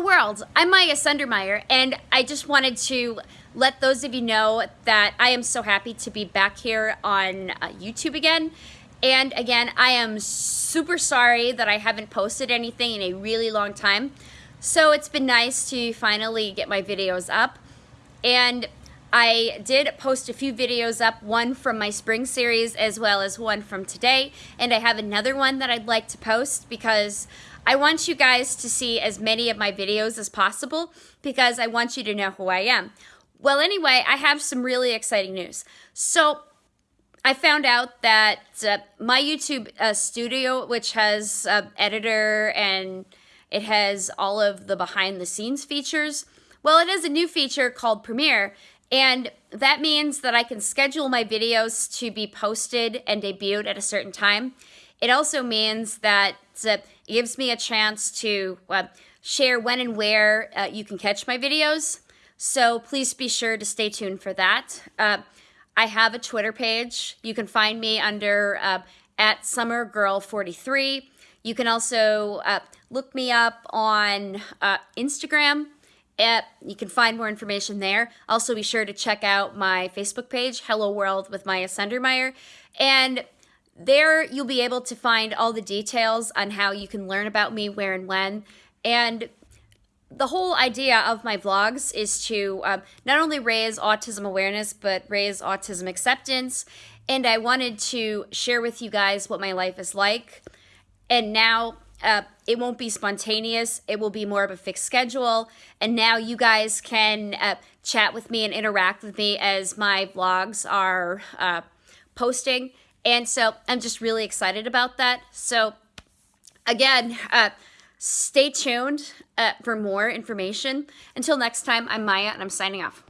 World, I'm Maya Sundermeyer and I just wanted to let those of you know that I am so happy to be back here on uh, YouTube again. And again, I am super sorry that I haven't posted anything in a really long time. So it's been nice to finally get my videos up. And I did post a few videos up, one from my spring series as well as one from today. And I have another one that I'd like to post because I want you guys to see as many of my videos as possible because I want you to know who I am. Well, anyway, I have some really exciting news. So I found out that uh, my YouTube uh, studio, which has uh, editor and it has all of the behind the scenes features, well, it has a new feature called Premiere. And that means that I can schedule my videos to be posted and debuted at a certain time. It also means that it gives me a chance to uh, share when and where uh, you can catch my videos. So please be sure to stay tuned for that. Uh, I have a Twitter page. You can find me under uh, at summergirl43. You can also uh, look me up on uh, Instagram. At, you can find more information there. Also, be sure to check out my Facebook page, Hello World with Maya Sundermeyer. And there you'll be able to find all the details on how you can learn about me, where and when. And the whole idea of my vlogs is to um, not only raise autism awareness, but raise autism acceptance. And I wanted to share with you guys what my life is like. And now uh, it won't be spontaneous. It will be more of a fixed schedule. And now you guys can uh, chat with me and interact with me as my vlogs are uh, posting. And so I'm just really excited about that. So again, uh, stay tuned uh, for more information. Until next time, I'm Maya and I'm signing off.